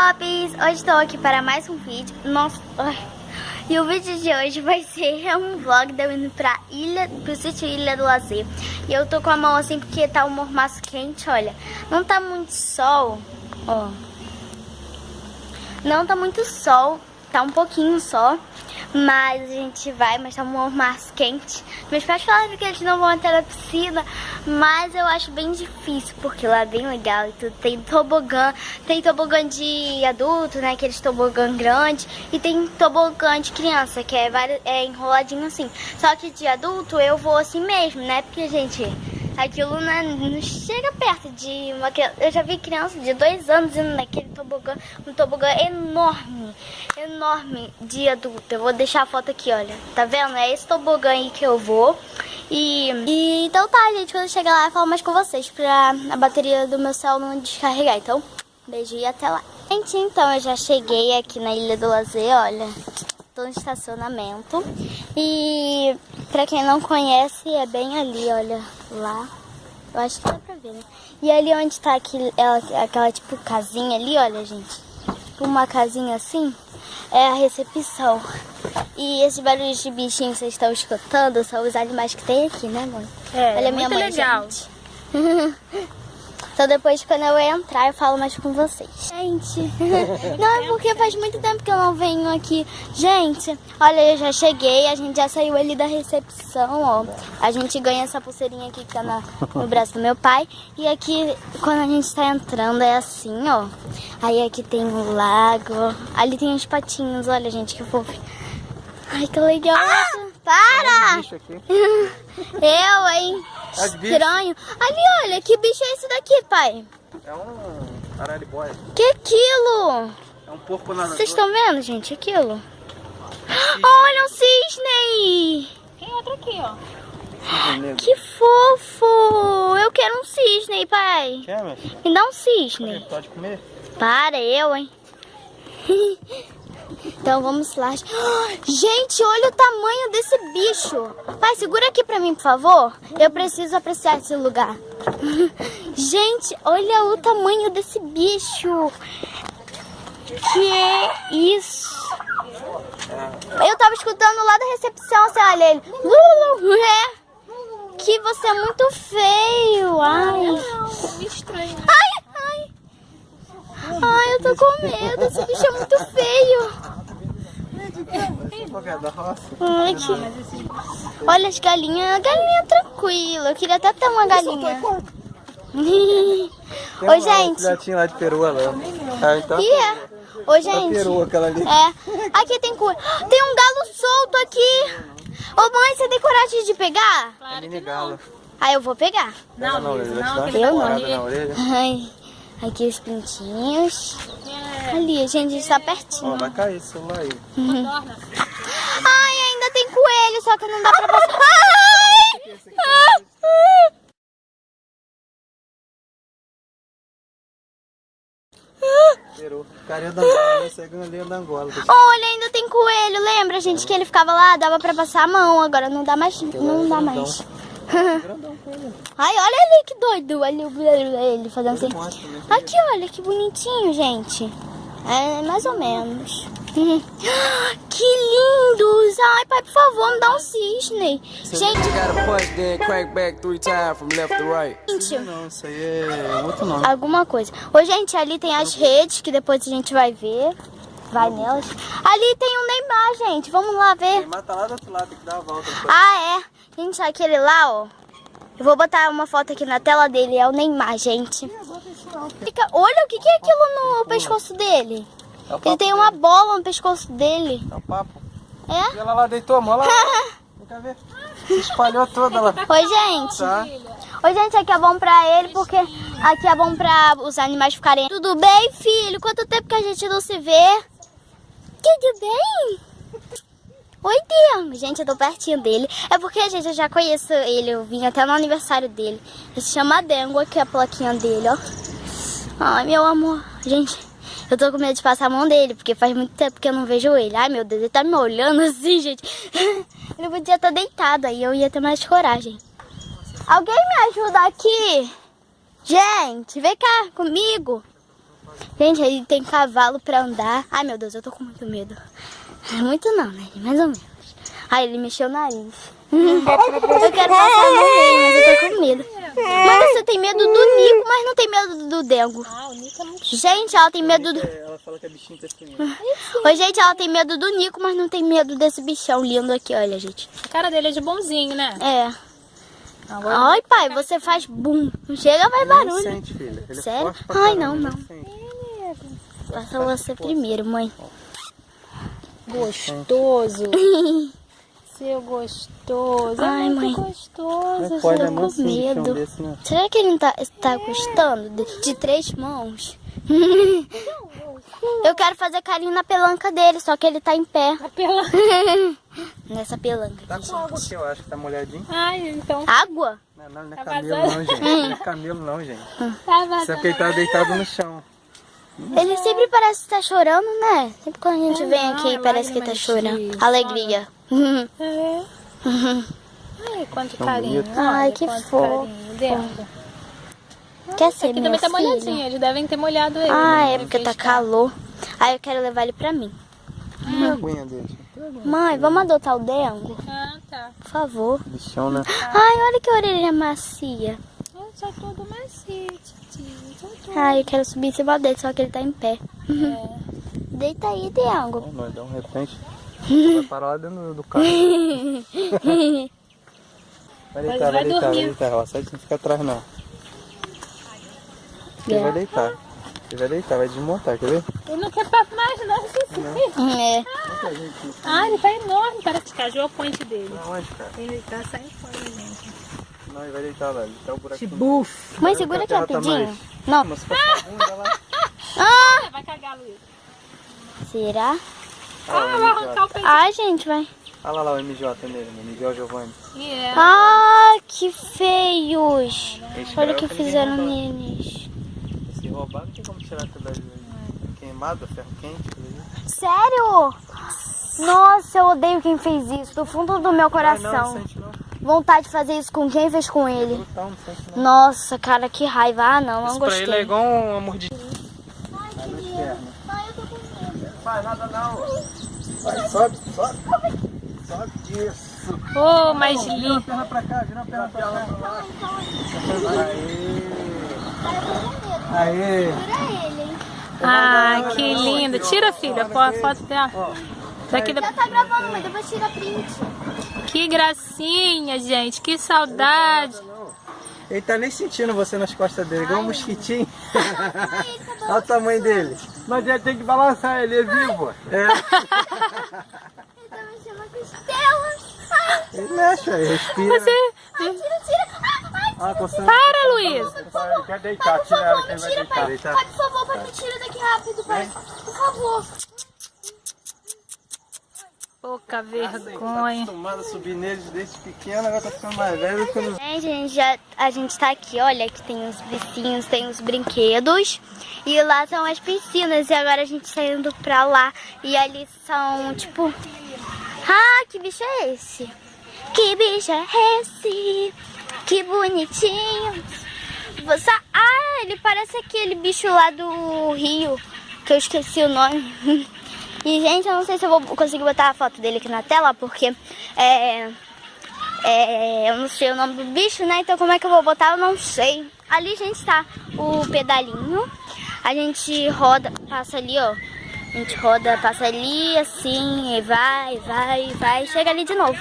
Pops! Hoje estou aqui para mais um vídeo. Nossa. E o vídeo de hoje vai ser um vlog de eu indo pra ilha, pro sítio Ilha do Lazer. E eu tô com a mão assim porque tá um mormaço quente, olha. Não tá muito sol, ó. Não tá muito sol, tá um pouquinho só. Mas a gente vai, mas tá um mais quente. Meus pais falaram que eles não vão entrar na piscina, mas eu acho bem difícil, porque lá é bem legal e tudo. Tem tobogã, tem tobogã de adulto, né, aqueles tobogã grande, e tem tobogã de criança, que é, é enroladinho assim. Só que de adulto eu vou assim mesmo, né, porque, gente, aquilo não, não, chega perto de uma Eu já vi criança de dois anos indo naquele tobogã, um tobogã enorme, enorme de adulto. Eu vou deixar a foto aqui, olha. Tá vendo? É esse tobogã aí que eu vou. E, e então tá, gente. Quando eu chegar lá, eu falo mais com vocês pra a bateria do meu celular não descarregar. Então, beijo e até lá. Gente, então eu já cheguei aqui na Ilha do Lazer, olha. No estacionamento. E pra quem não conhece, é bem ali, olha, lá. Eu acho que dá pra ver, né? E ali onde tá aquele, ela, aquela tipo casinha ali, olha, gente. Uma casinha assim, é a recepção. E esses barulhos de bichinho que vocês estão escutando são os animais que tem aqui, né, mãe? É, Olha é minha mãe, legal. Gente. Então depois quando eu entrar eu falo mais com vocês. Gente, não é porque faz muito tempo que eu não venho aqui. Gente, olha, eu já cheguei, a gente já saiu ali da recepção, ó. A gente ganha essa pulseirinha aqui que tá na, no braço do meu pai. E aqui, quando a gente tá entrando, é assim, ó. Aí aqui tem um lago, ali tem uns patinhos, olha, gente, que fofo. Ai, que legal. Ah! Para! Eu, hein? Estranho. Ali, olha, que bicho é esse daqui, pai? É um araribóia. Que aquilo? É um porco nadador. Vocês estão vendo, gente, aquilo? Olha um cisne! Tem outro aqui, ó. Que fofo! Eu quero um cisne, pai. Quer? Me dá um cisne. Pode comer? Para, eu, hein? Então vamos lá. Gente, olha o tamanho desse bicho. Pai, segura aqui pra mim, por favor. Eu preciso apreciar esse lugar. Gente, olha o tamanho desse bicho. Que é isso? Eu tava escutando lá da recepção, assim, olha ele. É. Que você é muito feio. Ai. estranho. Ai, ai. Ai, eu tô com medo. Esse bicho é muito feio. Ai, que... Olha as galinhas. A galinha é tranquila. Eu queria até ter uma galinha. Oi, gente. Filhotinho lá de perua lá. Ah, então... Que é? Oi, gente. Perua, aquela ali. É. Aqui tem cura. Tem um galo solto aqui. Ô, mãe, você tem coragem de pegar? Claro que não. Ah, eu vou pegar. Não, não, não, eu não. Ai. Aqui os pintinhos. Ali, a gente está pertinho. Ó, vai cair esse celular aí. Uhum. Ai, ainda tem coelho, só que não dá pra passar. Ai! Carinha da Angola, esse é galinha da Angola. Olha, ainda tem coelho, lembra, gente, que ele ficava lá, dava pra passar a mão, agora não dá mais, não dá mais. Ai, olha ali que doido. Olha ele fazendo assim. Aqui, olha que bonitinho, gente. É mais ou menos. Que lindos! Ai, pai, por favor, me dá um cisne. Gente, Não, isso aí é outro nome. Alguma coisa. Ô, gente, ali tem as redes que depois a gente vai ver. Vai nelas. Ali tem o um Neymar, gente. Vamos lá ver. O Neymar tá lá do outro lado, tem que dar a volta. Ah, é. Gente, aquele lá, ó. Eu vou botar uma foto aqui na tela dele. É o Neymar, gente. Fica... Olha o que, que é aquilo no pescoço dele. É Ele tem uma bola no pescoço dele. É o papo. É? E ela lá deitou a mão lá. Vem cá ver. Se espalhou toda lá. Oi, gente. Tá. Oi, gente, aqui é bom pra ele, porque aqui é bom pra os animais ficarem... Tudo bem, filho? Quanto tempo que a gente não se vê? Tudo bem? Oi, Dengo. Gente, eu tô pertinho dele. É porque, gente, eu já conheço ele. Eu vim até no aniversário dele. Ele se chama Dengo. Aqui é a plaquinha dele, ó. Ai, meu amor. Gente, eu tô com medo de passar a mão dele, porque faz muito tempo que eu não vejo ele. Ai, meu Deus, ele tá me olhando assim, gente. ele podia estar deitado, aí eu ia ter mais coragem. Alguém me ajuda aqui? Gente, vem cá comigo. Gente, ele tem cavalo pra andar. Ai, meu Deus, eu tô com muito medo. Muito não, né? Mais ou menos. Ai, ele mexeu o nariz. eu quero passar no meio, mas eu tô com medo. Mas você tem medo do Nico, mas não tem medo do Dengo. Ah, o Nico é muito Gente, ela tem medo do... Ela fala que é bichinho testemunho. Oi, gente, ela tem medo do Nico, mas não tem medo desse bichão lindo aqui, olha, gente. A cara dele é de bonzinho, né? É. Agora Ai, pai, você faz bum. Não chega, vai Ele barulho. sente, filha. Ele é Sério? pra Ai, não, não. Passa você primeiro, mãe. Gostoso. Seu gostoso. Ai, é muito mãe. gostoso. Pode, tô é com medo. desse, né? Será que ele não tá, tá gostando de, de três mãos? Eu quero fazer carinho na pelanca dele, só que ele tá em pé. Pela... Nessa pelanca. Tá com água aqui, eu acho que tá molhadinho. Ai, então. Água? Não, não, não é Tá camelo vazando. não, gente. Não é camelo não, gente. Tá Isso é vazando. porque ele tá deitado no chão. Ele sempre parece estar chorando, né? Sempre quando a gente É, vem não, aqui, é parece que tá lágrimas chorando. de Alegria. É. Ai, quanto carinho. Ai, que fofo. Quer ser Aqui também tá molhadinho, eles devem ter molhado ele. Ah, né? é porque tá calor. Aí eu quero levar ele pra mim. Aguinha dele? Mãe, vamos adotar o Dengo? Ah, tá. Por favor. Bichão, né? Ai, olha que orelha macia. Ah, Tá todo macio. Tá. Ai, eu quero subir em cima dele, só que ele tá em pé. É. Deita aí, Dengo. Ó, nós dá um repente. Vai parar lá dentro do- carro. Vai deitar, vai vai deitar, vai deitar. Ó, sai não fica atrás não. Ele É. vai deitar. Ele vai deitar, vai desmontar, quer ver? Ele não quer papo mais, não. É. Ah, ele tá enorme. Parece que cajou a ponte dele. Aonde, cara? Ele tá saindo fora, gente. Não, ele vai deitar lá. Ele tá o buraquinho. Buf. Mãe, segura aqui tá rapidinho. mais. Não. Mas se fosse a bunda lá. Ah, Vai cagar, Luiz. será? Ah, vai arrancar o peito. Ai, gente, vai. Olha lá, lá o MJ nele, né? Miguel Giovanni. Yeah. Ah, que feios. Esse Olha o que é fizeram neles. Se roubar, não tem como tirar aquilo dali. Queimado, ferro quente. Sério? Nossa, eu odeio quem fez isso. Do fundo do meu coração. não. Vontade de fazer isso com quem fez com ele. Não não. Nossa, cara, que raiva. Ah, não, não Isso pra ele é gostei. igual uma mordidinha. Ai, Vai nas que pernas. Ai, eu tô com medo. Faz nada não. Vai, sobe, sobe. Sobe isso. Oh, mais Vira a lindo. perna pra cá, vira a perna pra cá. Aê. Aê. Hein? Ah, que lindo. Tira, filha, a foto dela. Daqui da... Já tá gravando, mas depois tira print. Que gracinha, gente. Que saudade. Ele tá nem sentindo você nas costas dele, igual um mosquitinho. Olha o tamanho dele. Mas ele tem que balançar, ele é vivo. É. Ele tá mexendo costela. Ai, Ele mexe, respira. Você... ai, tira, tira. Ah, coçando. Para, Luiz. Ele quer deitar, tira ela favor, que ele vai deitar. Pai, por favor, pai, me tira daqui rápido, pai. Por favor. Pouca vergonha. acostumado a subir neles desde pequeno, agora tá ficando mais velho. Gente, a gente, já, a gente tá aqui, olha, que tem os bichinhos, tem os brinquedos. E lá são as piscinas. E agora a gente tá indo pra lá. E ali são, tipo... Ah, que bicho é esse? Que bicho é esse? Que bonitinho. Você... Ah, ele parece aquele bicho lá do rio. Que eu esqueci o nome. E, gente, eu não sei se eu vou conseguir botar a foto dele aqui na tela, porque... É... É, eu não sei o nome do bicho, né? Então como é que eu vou botar? Eu não sei. Ali, gente, tá o pedalinho. A gente roda, passa ali, ó. A gente roda, passa ali, assim, e vai, vai, vai. Chega ali de novo.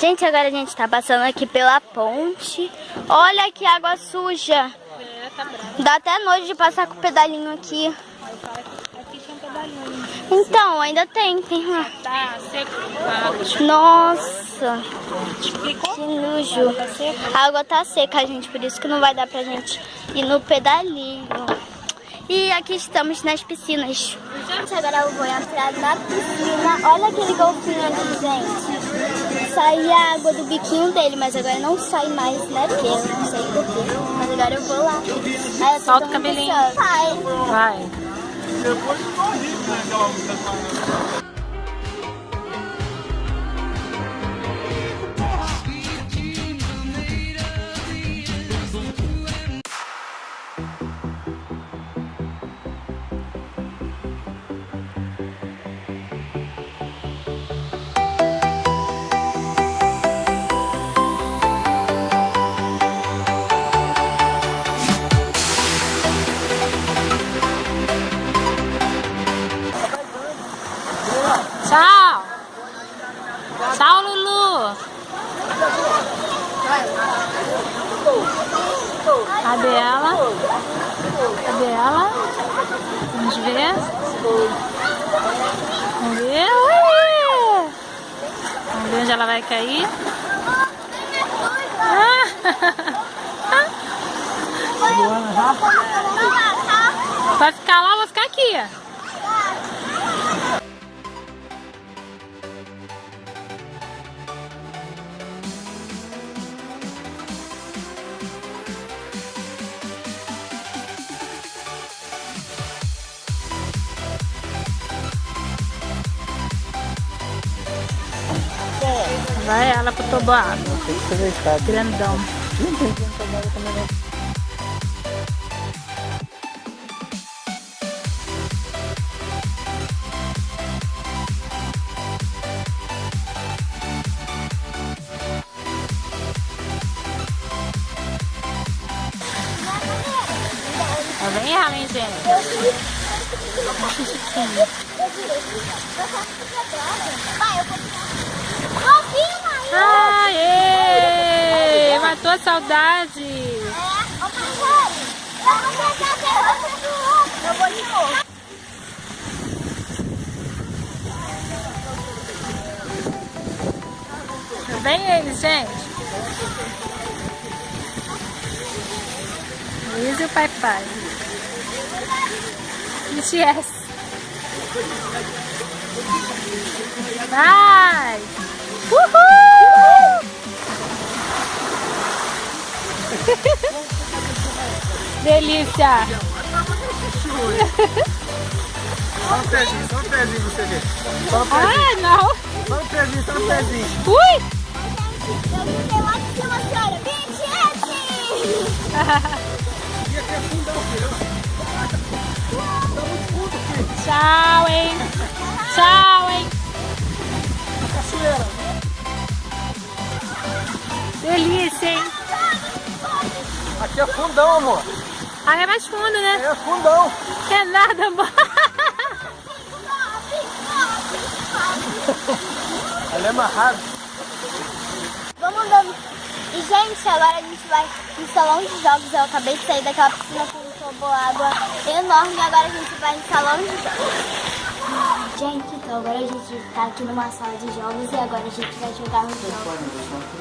Gente, agora a gente tá passando aqui pela ponte. Olha que água suja. Dá até nojo de passar com o pedalinho aqui. Então, ainda tem, tem lá. Nossa, que nojo. A água tá seca, gente, por isso que não vai dar pra gente ir no pedalinho. E aqui estamos nas piscinas. Gente, agora eu vou entrar na piscina. Olha aquele golfinho ali, gente. Sai a água do biquinho dele, mas agora não sai mais, né? Porque eu não sei porquê. Mas agora eu vou lá. Aí eu Solta o cabelinho. ansiosa. Vai. Tchau. Tchau, Lulu. Cadê ela? Cadê ela? Vamos ver. Vamos ver. Ui! Vamos ver onde ela vai cair. Ah. Vai ficar lá, vou ficar aqui. Vai ela pro toboágua. Tem que ser deitado. Grandão. Não tem que Matou saudade. Eu vou de novo. Vem eles, gente. Luiz e o pai pai. BTS. Vai! Uhul! Delícia! Só um pezinho, só um pezinho você ver. Só um pezinho, Ah, não! só um pezinho, só um pezinho. Ui! Eu gritei lá de cima, senhora. BTS! Tchau, hein? Tchau, hein? Delícia, hein? Aqui é fundão, amor. Ah, é mais fundo, né? É fundão. É nada, amor. Ela é amarrada. Vamos andando. E, gente, agora a gente vai no salão de jogos. Eu acabei de sair daquela piscina com toboágua enorme. E agora a gente vai no salão de jogos. Gente, então agora a gente tá aqui numa sala de jogos e agora a gente vai jogar os jogos.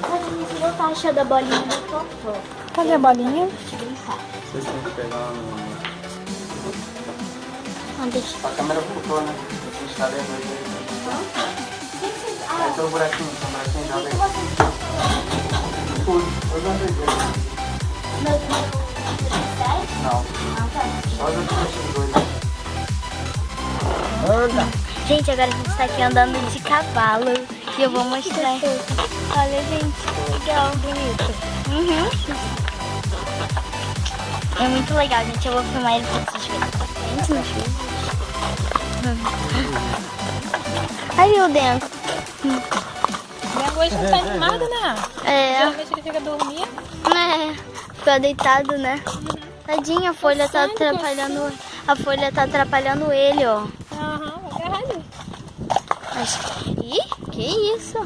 Mas a gente não tá achando a bolinha do Totó. Cadê a bolinha? Deixa eu brincar. Vocês têm que pegar no... Não, deixa. A câmera voltou, né? A gente tá vendo que que vocês... Aí Ah, tem o buraquinho, tem o buraquinho, o joga que aí. vocês... Tudo. Eu não. Sério? Não. Ah, tá. Só os outros dois. Anda. Gente, agora a gente tá aqui andando de cavalo e eu vou mostrar. Olha, gente, que legal, bonito. Uhum. É muito legal, gente. Eu vou filmar ele pra vocês verem. Gente. Aí o dentro. Minha hoje não tá animada, né? É, Geralmente ele fica dormindo. né? Ficou deitado, né? Tadinho, a folha tá atrapalhando. A folha tá atrapalhando ele, ó. Aham, vai agarrar ali. Mas... Ih, que isso?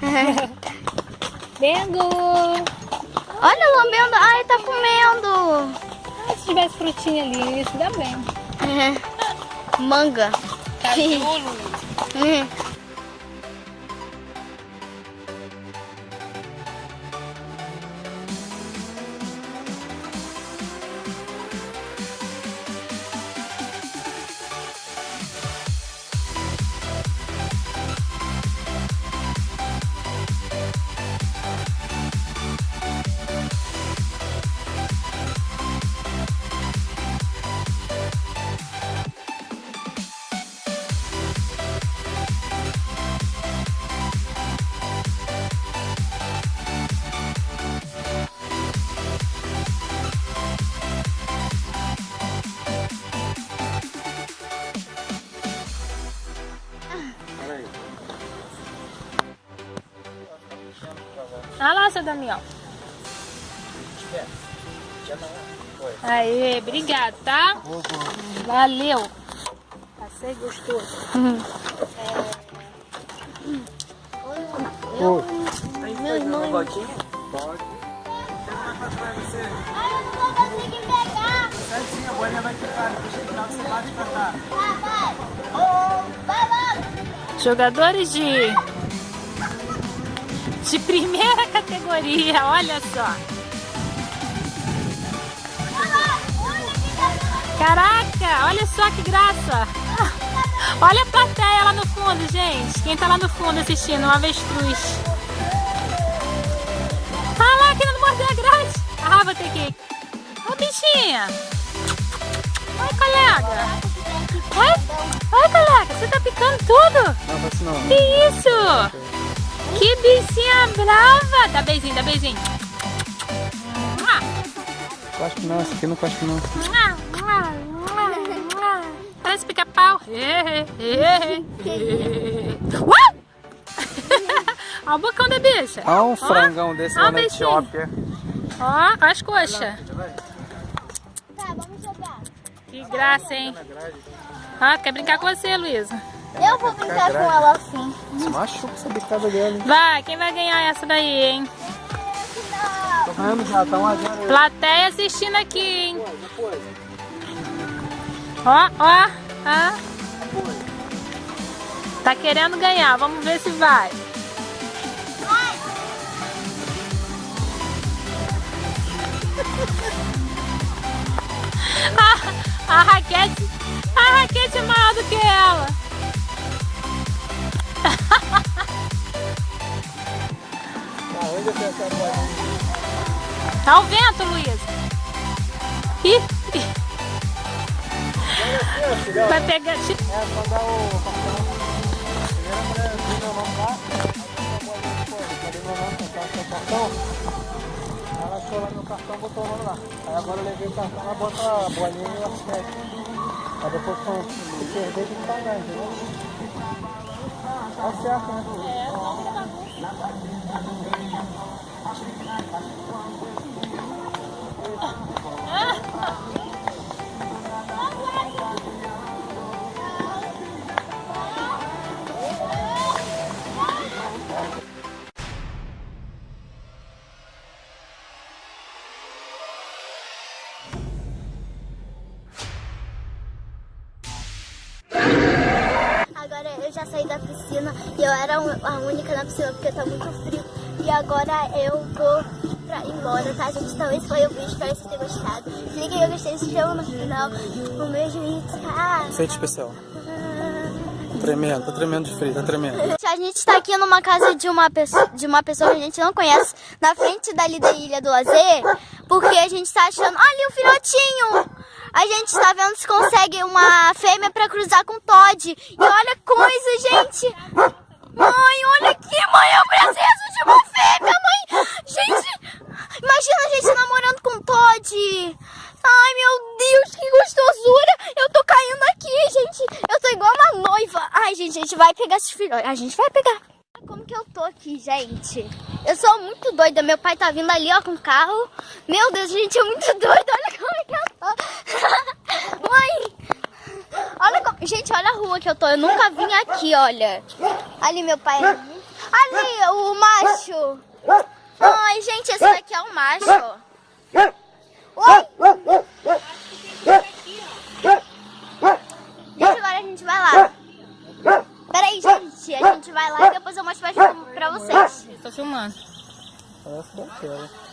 Bengo! Olha, lambendo. Ai, tá comendo. Se tivesse frutinha ali, isso dá bem. Manga. Casulo. Uhum. Não. Foi. Aê, obrigado, tá? Valeu. Passei gostoso. Meu irmão. Pode. atrás de você. Ai, eu não vou conseguir pegar. Certinho, a bolinha vai ficar. Deixa eu tirar, você bate pra cá. Tá, vai. Vai logo. Jogadores de... De primeira categoria, olha só. Caraca, olha só que graça. Olha a plateia lá no fundo, gente. Quem tá lá no fundo assistindo, um avestruz. Ah lá, querendo morder a grade. Ah, vou ter que. Ô, bichinha. Oi, colega. Oi? Oi, colega. Você tá picando tudo? Não, não. Que isso? Que bichinha brava. Dá beijinho, dá beijinho. Cospe não, esse aqui não cospe não. Parece pica-pau. Olha o bocão da bicha. Olha um frangão desse lá na bichinho. Etiópia. Ó, as coxas. Tá, vamos jogar. Que graça, hein? Ah, quer brincar com você, Luísa? Eu vou brincar com ela assim. Você machuca essa bicada dela, hein? Vai, quem vai ganhar essa daí, hein? Tô ganhando já, tá uma zero. Plateia assistindo aqui, hein? Ó, ó, ó. Tá querendo ganhar, vamos ver se vai. A, a raquete, a raquete é maior do que ela. Tá? Tá o vento, Luísa. Ih, assim, vai pegar. É, só dá o lá. Tá? Ela achou lá meu cartão, botou o nome lá. Aí agora eu levei o cartão, ela bota a bolinha e o assete. Aí depois quando perder, tem que pagar, entendeu? Tá certo, né? Laban din ang ganyan, pasukan at kuwang a única na piscina porque tá muito frio. E agora eu vou pra ir embora, tá, gente? Então esse foi o vídeo, espero que vocês tenham gostado. Se liga aí, eu gostei, se inscreva no final. Um beijo e tchau. Feito especial. Tremendo, tá tremendo de frio, tá tremendo. A gente tá aqui numa casa de uma, pessoa, de uma pessoa que a gente não conhece, na frente dali da Ilha do Lazer, porque a gente tá achando... Olha o filhotinho! A gente tá vendo se consegue uma fêmea pra cruzar com o Todd. E olha a coisa, gente! Mãe, olha aqui, mãe, eu preciso de uma fêmea, mãe! Gente, imagina a gente namorando com Todd! Ai, meu Deus, que gostosura! Eu tô caindo aqui, gente! Eu tô igual uma noiva! Ai, gente, a gente vai pegar esses filhotes. A gente vai pegar. Como que eu tô aqui, gente? Eu sou muito doida. Meu pai tá vindo ali, ó, com o carro. Meu Deus, gente, é muito doida. Olha como é que eu tô. Mãe! Olha como... Gente, olha a rua que eu tô. Eu nunca vim aqui, olha. Ali, meu pai. Ali, ali o macho. Ai, gente, esse daqui é o macho. Oi! Gente, agora a gente vai lá. Peraí, gente. A gente vai lá e depois eu mostro pra, pra vocês. Tô filmando. Parece que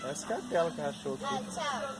Só que é aquela que achou aqui. Tchau.